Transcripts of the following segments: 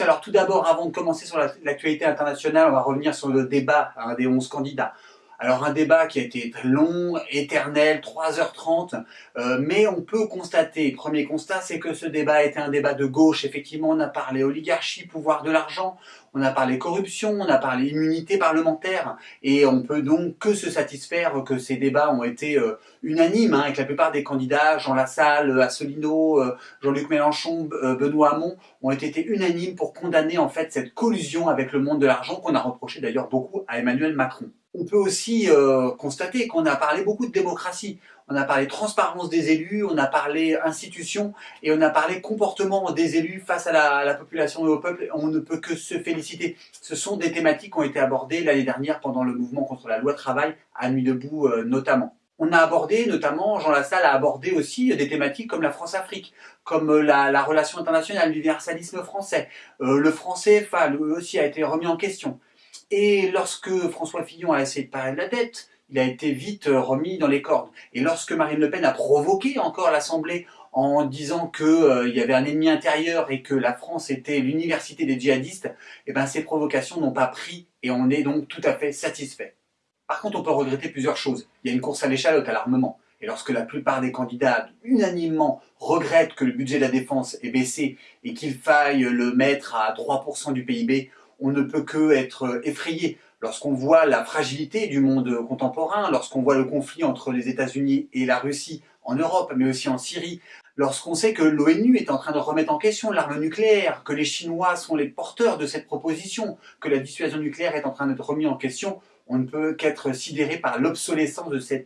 Alors tout d'abord, avant de commencer sur l'actualité internationale, on va revenir sur le débat des 11 candidats. Alors un débat qui a été long, éternel, 3h30, euh, mais on peut constater, premier constat, c'est que ce débat a été un débat de gauche. Effectivement, on a parlé oligarchie, pouvoir de l'argent, on a parlé corruption, on a parlé immunité parlementaire, et on peut donc que se satisfaire que ces débats ont été euh, unanimes, hein, avec la plupart des candidats, Jean Lassalle, Asselineau, euh, Jean-Luc Mélenchon, Benoît Hamon, ont été unanimes pour condamner en fait cette collusion avec le monde de l'argent qu'on a reproché d'ailleurs beaucoup à Emmanuel Macron on peut aussi euh, constater qu'on a parlé beaucoup de démocratie. On a parlé transparence des élus, on a parlé institutions et on a parlé comportement des élus face à la, population et au peuple. On ne peut que se féliciter. Ce sont des thématiques qui ont été abordées l'année dernière pendant le mouvement contre la loi travail à Nuit debout euh, notamment. On a abordé, notamment, Jean Lassalle a abordé aussi des thématiques comme la France-Afrique, comme euh, la, relation internationale, l'universalisme français. le français, enfin, lui aussi a été remis en question. Et lorsque François Fillon a essayé de parler de la dette, il a été vite euh, remis dans les cordes. Et lorsque Marine Le Pen a provoqué encore l'Assemblée en disant qu'il euh, y avait un ennemi intérieur et que la France était l'université des djihadistes, eh ben, ces provocations n'ont pas pris et on est donc tout à fait satisfait. Par contre, on peut regretter plusieurs choses. Il y a une course à l'échalote à l'armement. Et lorsque la plupart des candidats unanimement regrettent que le budget de la défense ait baissé et qu'il faille le mettre à 3% du PIB, on ne peut que être effrayé lorsqu'on voit la fragilité du monde contemporain, lorsqu'on voit le conflit entre les États-Unis et la Russie en Europe, mais aussi en Syrie, lorsqu'on sait que l'ONU est en train de remettre en question l'arme nucléaire, que les Chinois sont les porteurs de cette proposition, que la dissuasion nucléaire est en train d'être remise en question, on ne peut qu'être sidéré par l'obsolescence de, ces,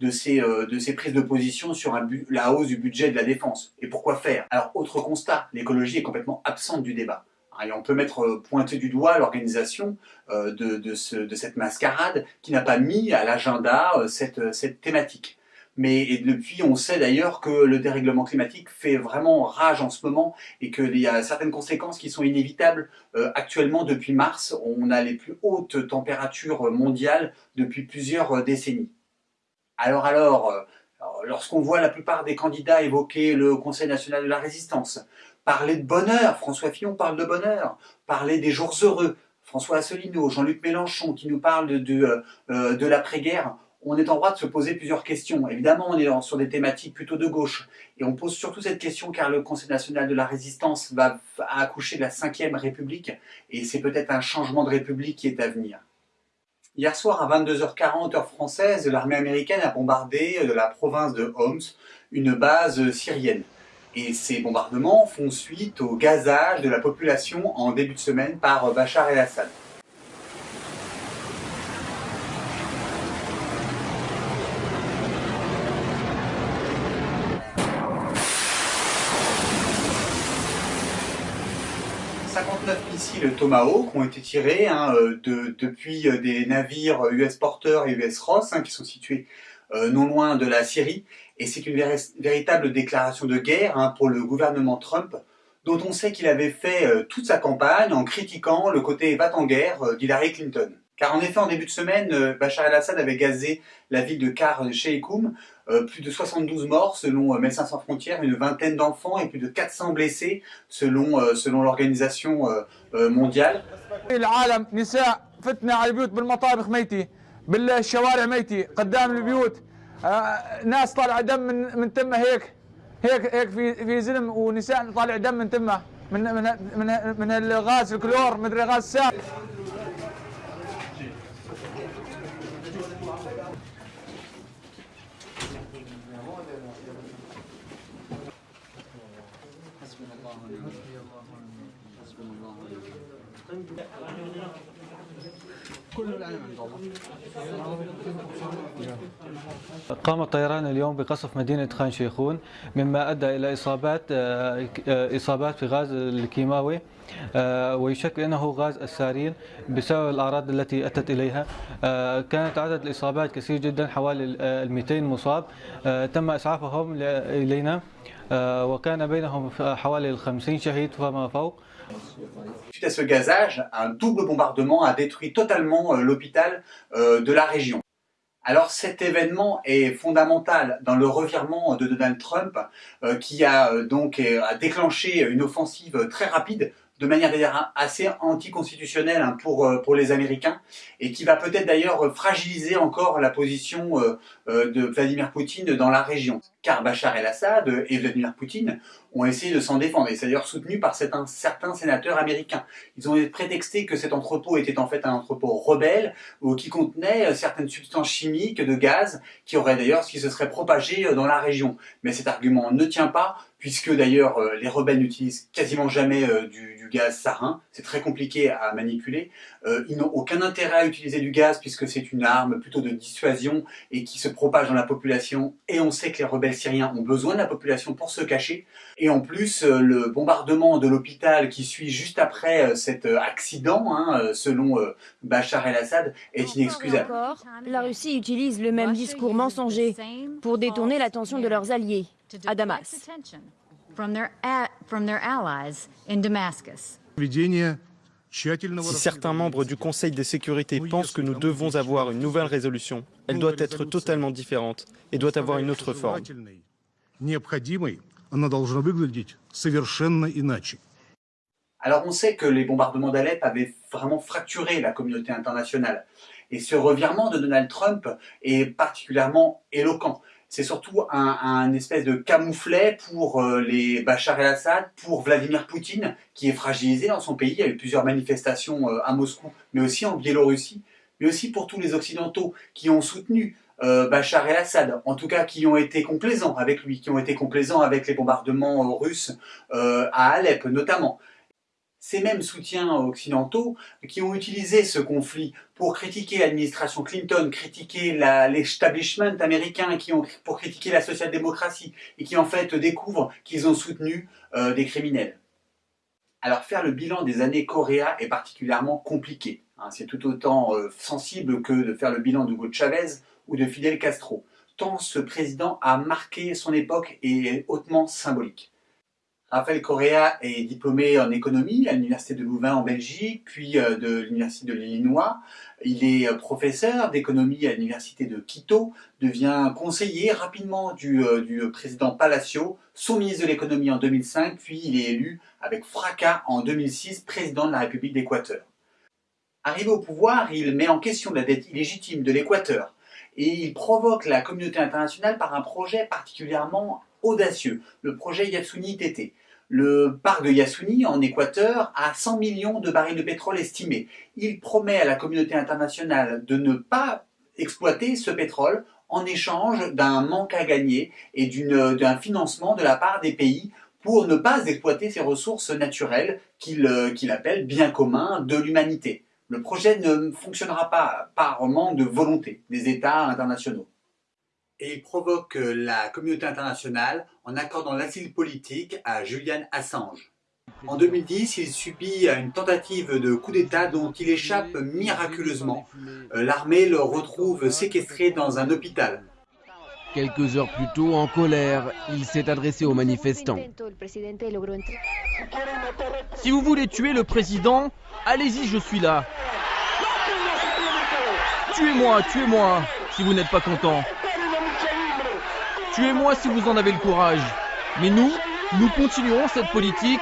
de ces prises de position sur la hausse du budget de la défense. Et pourquoi faire? Alors, autre constat, l'écologie est complètement absente du débat. Et on peut mettre euh, pointer du doigt l'organisation euh, de, cette mascarade qui n'a pas mis à l'agenda euh, cette, thématique. Mais depuis, on sait d'ailleurs que le dérèglement climatique fait vraiment rage en ce moment et qu'il y a certaines conséquences qui sont inévitables. actuellement, depuis mars, on a les plus hautes températures mondiales depuis plusieurs décennies. Alors alors, lorsqu'on voit la plupart des candidats évoquer le Conseil national de la résistance, Parler de bonheur, François Fillon parle de bonheur. Parler des jours heureux, François Asselineau, Jean-Luc Mélenchon qui nous parle de, euh, euh, de, l'après-guerre. On est en droit de se poser plusieurs questions. Évidemment, on est sur des thématiques plutôt de gauche. Et on pose surtout cette question car le Conseil national de la résistance va accoucher de la 5ème République. Et c'est peut-être un changement de République qui est à venir. Hier soir, à 22h40 heure française, l'armée américaine a bombardé de la province de Homs une base syrienne. Et ces bombardements font suite au gazage de la population en début de semaine par Bachar el-Assad. « 59 missiles Tomahawk ont été tirés hein, euh, depuis euh, des navires US Porter et US Ross hein, qui sont situés euh, non loin de la Syrie et c'est une véritable déclaration de guerre hein, pour le gouvernement Trump, dont on sait qu'il avait fait euh, toute sa campagne en critiquant le côté va en guerre euh, d'Hillary Clinton. Car en effet, en début de semaine, Bachar el-Assad avait gazé la ville de Kar Sheikhoum, plus de 72 morts selon Médecins sans frontières, une vingtaine d'enfants et plus de 400 blessés selon, selon l'organisation mondiale. آه، ناس طالع دم من من تمه هيك. هيك هيك في في زلم ونساء طالع دم من تمه. من من من, من الغاز الكلور مدري غاز سام كل العالم قام الطيران اليوم بقصف مدينة خان شيخون مما أدى إلى إصابات آه، إصابات في غاز الكيماوي آه، ويشك أنه غاز السارين بسبب الأعراض التي أتت إليها. آه، كانت عدد الإصابات كثير جدا حوالي ال 200 مصاب. تم إسعافهم إلينا. وكان بينهم حوالي 50 شهيد فما فوق. Suite à ce gazage, un double bombardement a détruit totalement euh, l'hôpital euh, de la région. Alors cet événement est fondamental dans le revirement de Donald Trump euh, qui a donc déclenché une offensive très rapide de manière d'ailleurs assez anticonstitutionnelle hein, pour, euh, pour les Américains et qui va peut-être d'ailleurs fragiliser encore la position euh, euh, de Vladimir Poutine dans la région. Car Bachar el-Assad et Vladimir Poutine ont essayé de s'en défendre et c'est d'ailleurs soutenu par certains, sénateurs américains. Ils ont prétexté que cet entrepôt était en fait un entrepôt rebelle ou qui contenait certaines substances chimiques de gaz qui auraient d'ailleurs, qui se seraient propagées dans la région. Mais cet argument ne tient pas puisque d'ailleurs euh, les rebelles n'utilisent quasiment jamais euh, du, gaz sarin, c'est très compliqué à manipuler. Euh, ils n'ont aucun intérêt à utiliser du gaz puisque c'est une arme plutôt de dissuasion et qui se propage dans la population. Et on sait que les rebelles syriens ont besoin de la population pour se cacher. Et en plus, le bombardement de l'hôpital qui suit juste après cet accident, hein, selon Bachar el-Assad, est inexcusable. la Russie utilise le même discours mensonger pour détourner l'attention de leurs alliés à Damas. Si certains membres du Conseil de sécurité pensent que nous devons avoir une nouvelle résolution, elle doit être totalement différente et doit avoir une autre forme. Alors on sait que les bombardements d'Alep avaient vraiment fracturé la communauté internationale. Et ce revirement de Donald Trump est particulièrement éloquent c'est surtout un, espèce de camouflet pour euh, les Bachar el-Assad, pour Vladimir Poutine, qui est fragilisé dans son pays. Il y a eu plusieurs manifestations euh, à Moscou, mais aussi en Biélorussie, mais aussi pour tous les Occidentaux qui ont soutenu euh, Bachar el-Assad, en tout cas qui ont été complaisants avec lui, qui ont été complaisants avec les bombardements russes à Alep notamment ces mêmes soutiens occidentaux qui ont utilisé ce conflit pour critiquer l'administration Clinton, critiquer l'establishment américain, pour critiquer la social-démocratie, et qui en fait découvrent qu'ils ont soutenu euh, des criminels. Alors faire le bilan des années Coréa est particulièrement compliqué. Hein. C'est tout autant euh, sensible que de faire le bilan d'Hugo Chavez ou de Fidel Castro, tant ce président a marqué son époque et est hautement symbolique. Raphaël Correa est diplômé en économie à l'Université de Louvain en Belgique, puis euh, de l'Université de l'Illinois. Il est euh, professeur d'économie à l'Université de Quito, devient conseiller rapidement du, euh, président Palacio, son ministre de l'économie en 2005, puis il est élu avec fracas en 2006 président de la République d'Équateur. Arrivé au pouvoir, il met en question la dette illégitime de l'Équateur et il provoque la communauté internationale par un projet particulièrement audacieux, le projet Yasuni TT. Le parc de Yasuni, en Équateur, a 100 millions de barils de pétrole estimés. Il promet à la communauté internationale de ne pas exploiter ce pétrole en échange d'un manque à gagner et d'un financement de la part des pays pour ne pas exploiter ces ressources naturelles qu'il appelle bien commun de l'humanité. Le projet ne fonctionnera pas par manque de volonté des États internationaux et il provoque euh, la communauté internationale en accordant l'asile politique à Julian Assange. En 2010, il subit une tentative de coup d'État dont il échappe miraculeusement. Euh, l'armée le retrouve séquestré dans un hôpital. Quelques heures plus tôt, en colère, il s'est adressé aux manifestants. Si vous voulez tuer le président, allez-y, je suis là. Tuez-moi, tuez-moi, si vous n'êtes pas content. Tuez-moi si vous en avez le courage. Mais nous, nous continuerons cette politique,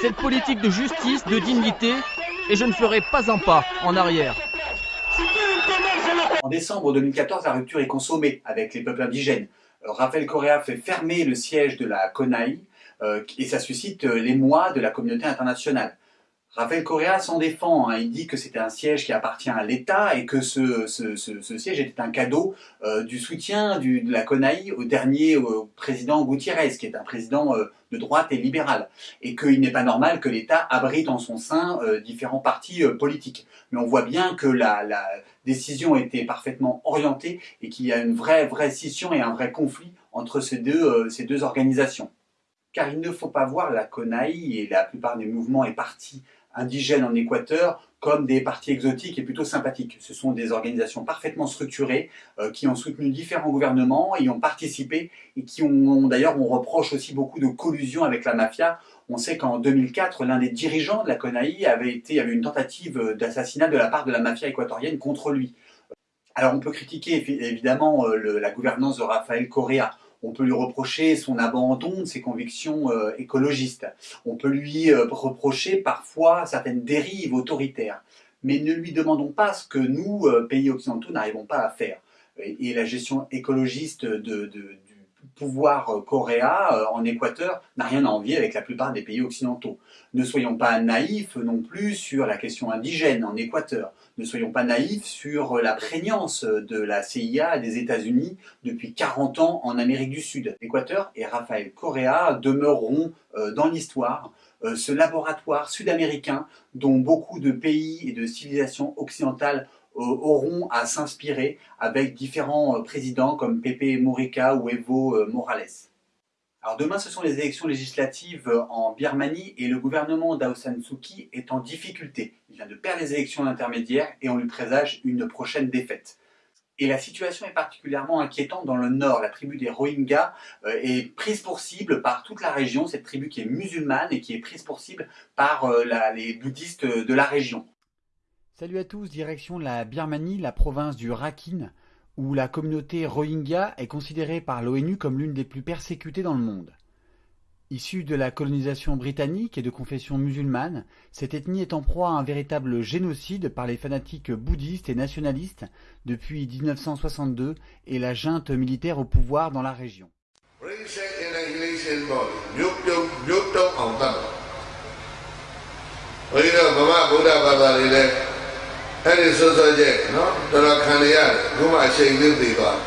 cette politique de justice, de dignité, et je ne ferai pas un pas en arrière. En décembre 2014, la rupture est consommée avec les peuples indigènes. Euh, Raphaël Correa fait fermer le siège de la CONAI euh, et ça suscite euh, l'émoi de la communauté internationale. Raphaël Correa s'en défend, hein. il dit que c'était un siège qui appartient à l'État et que ce, siège était un cadeau euh, du soutien de la CONAI au dernier président Gutiérrez, qui est un président euh, de droite et libéral, et qu'il n'est pas normal que l'État abrite en son sein euh, différents partis politiques. Mais on voit bien que la, la décision était parfaitement orientée et qu'il y a une vraie, vraie scission et un vrai conflit entre ces deux, ces deux organisations. Car il ne faut pas voir la CONAI et la plupart des mouvements et partis indigènes en Équateur comme des partis exotiques et plutôt sympathiques. Ce sont des organisations parfaitement structurées euh, qui ont soutenu différents gouvernements, y ont participé et qui ont, d'ailleurs on reproche aussi beaucoup de collusion avec la mafia. On sait qu'en 2004, l'un des dirigeants de la CONAI avait été avait une tentative d'assassinat de la part de la mafia équatorienne contre lui. Alors on peut critiquer évidemment euh, la gouvernance de Rafael Correa. On peut lui reprocher son abandon de ses convictions euh, écologistes. On peut lui euh, reprocher parfois certaines dérives autoritaires. Mais ne lui demandons pas ce que nous, euh, pays occidentaux, n'arrivons pas à faire. Et, la gestion écologiste de, pouvoir coréen en Équateur n'a rien à envier avec la plupart des pays occidentaux. Ne soyons pas naïfs non plus sur la question indigène en Équateur. Ne soyons pas naïfs sur la prégnance de la CIA des États-Unis depuis 40 ans en Amérique du Sud. L'Équateur et Rafael Correa demeureront euh, dans l'histoire euh, ce laboratoire sud-américain dont beaucoup de pays et de civilisations occidentales euh, auront à s'inspirer avec différents présidents comme Pepe Murica ou Evo Morales. Alors demain, ce sont les élections législatives en Birmanie et le gouvernement d'Aung San est en difficulté. Il vient de perdre les élections intermédiaires et on lui présage une prochaine défaite. Et la situation est particulièrement inquiétante dans le nord. La tribu des Rohingyas euh, est prise pour cible par toute la région, cette tribu qui est musulmane et qui est prise pour cible par euh, les bouddhistes de la région. Salut à tous, direction la Birmanie, la province du Rakhine où la communauté Rohingya est considérée par l'ONU comme l'une des plus persécutées dans le monde. Issue de la colonisation britannique et de confession musulmane, cette ethnie est en proie à un véritable génocide par les fanatiques bouddhistes et nationalistes depuis 1962 et la junte militaire au pouvoir dans la région. အဲ့ဒီစောစောကျက်နော်တော်တော်ခံရတယ်ခုမှအချိန်လေးသိသွား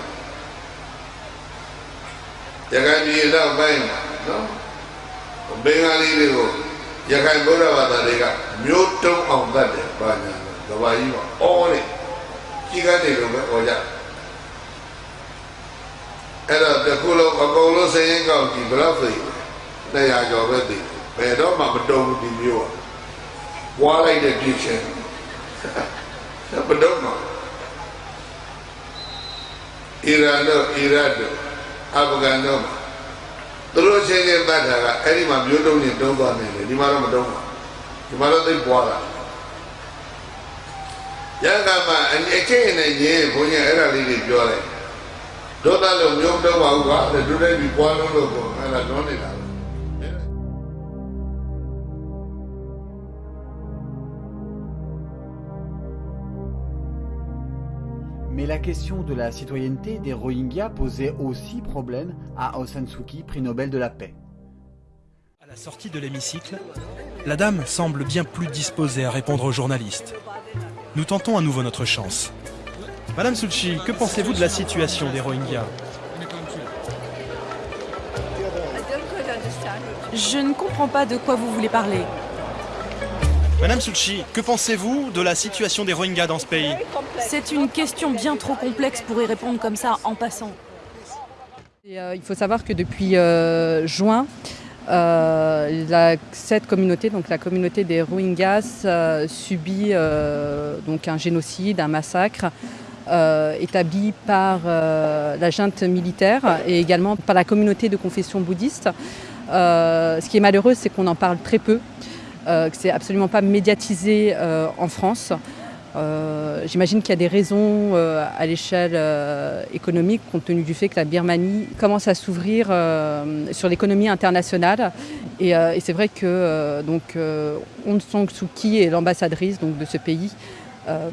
ရခိုင်ပြည်တော့ပိုင်းနော်ဘင်္ဂါလီတွေကိုရခိုင်ဗုဒ္ဓဘာသာတွေကမျိုးတုံးအောင်တတ်တယ်ဘာညာကဘာကြီးကအော်လေကြီးကနေလို့ပဲအော်ကြအဲ့တော့တခုလုံးအကုန်လုံးစရင်ကောက်ကြည့်ဘယ်တော့သိ200ကျော်ပဲသိဘယ်တော့မှမတုံးဘူးဒီမျိုးကဝါလိုက်တဲ့ပြည့်ချင်း ဘယ်တော့မှအီရန်တို့အီရတ်တို့အာဖဂန်တို့သူတို့ချင်းချင်းတတ်တာကအဲ့ဒီမှာမျိုးတုံးချင်းတုံးသွားနေတယ်ဒီမှာတော့မတုံးပါဒီမှာတော့သိပွားတာရကမှအချင်းနဲ့ညင်းဘုန်းကြီးအဲ့ဒါလေးတွေပြောလိုက်ဒုသလုံးမျိုးတုံးပါဘူးကွာဒုတဲ့ပြီးပွားလို့လို့ပေါ့အဲ့ဒါလုံးနေတာ la question de la citoyenneté des Rohingyas posait aussi problème à Aung San Suu Kyi, prix Nobel de la paix. À la sortie de l'hémicycle, la dame semble bien plus disposée à répondre aux journalistes. Nous tentons à nouveau notre chance. Madame Kyi, que pensez-vous de la situation des Rohingyas? Je ne comprends pas de quoi vous voulez parler. Madame Kyi, que pensez-vous de la situation des Rohingyas dans ce pays C'est une question bien trop complexe pour y répondre comme ça en passant. Euh, il faut savoir que depuis euh, juin, euh, cette communauté, donc la communauté des Rohingyas, subit donc un génocide, un massacre établi par la junte militaire et également par la communauté de confession bouddhiste. ce qui est malheureux, c'est qu'on en parle très peu. Euh, que c'est absolument pas médiatisé euh, en France. Euh, j'imagine qu'il y a des raisons à l'échelle économique, compte tenu du fait que la Birmanie commence à s'ouvrir sur l'économie internationale. Et, c'est vrai que donc, Aung San Suu est l'ambassadrice de ce pays.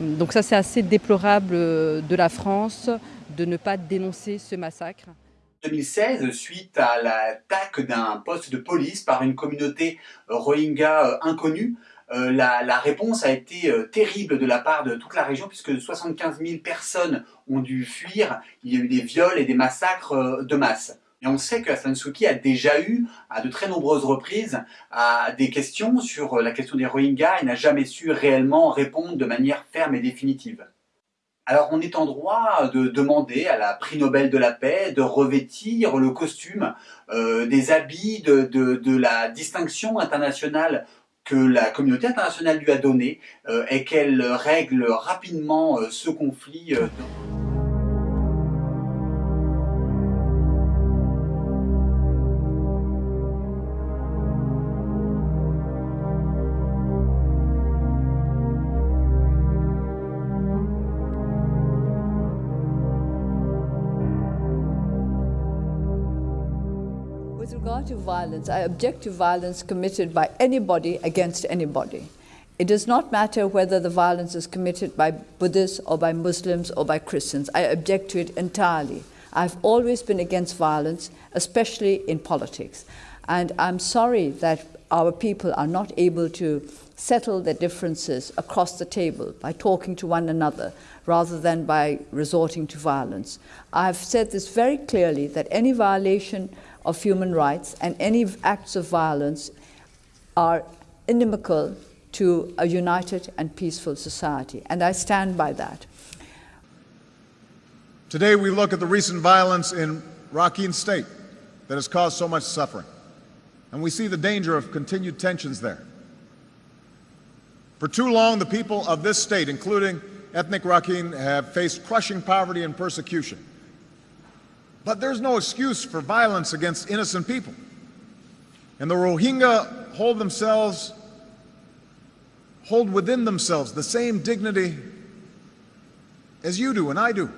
donc ça, c'est assez déplorable de la France de ne pas dénoncer ce massacre. 2016 suite à l'attaque d'un poste de police par une communauté euh, rohingya euh, inconnue. Euh, la, réponse a été terrible de la part de toute la région puisque 75 000 personnes ont dû fuir. Il y a eu des viols et des massacres de masse. Et on sait que Aung Suu Kyi a déjà eu, à de très nombreuses reprises, des questions sur la question des Rohingyas et n'a jamais su réellement répondre de manière ferme et définitive. Alors on est en droit de demander à la prix Nobel de la paix de revêtir le costume euh, des habits de, la distinction internationale que la communauté internationale lui a donné euh, et qu'elle règle rapidement euh, ce conflit. Regard to violence, uh, I object to violence committed by anybody against anybody. It does not matter whether the violence is committed by Buddhists or by Muslims or by Christians. I object to it entirely. I've always been against violence, especially in politics. And I'm sorry that our people are not able to settle their differences across the table by talking to one another rather than by resorting to violence. I've said this very clearly that any violation of human rights and any acts of violence are inimical to a united and peaceful society, and I stand by that. Today we look at the recent violence in Rakhine State that has caused so much suffering, and we see the danger of continued tensions there. For too long, the people of this state, including ethnic Rakhine, have faced crushing poverty and persecution. But there's no excuse for violence against innocent people. And the Rohingya hold themselves hold within themselves the same dignity as you do and I do.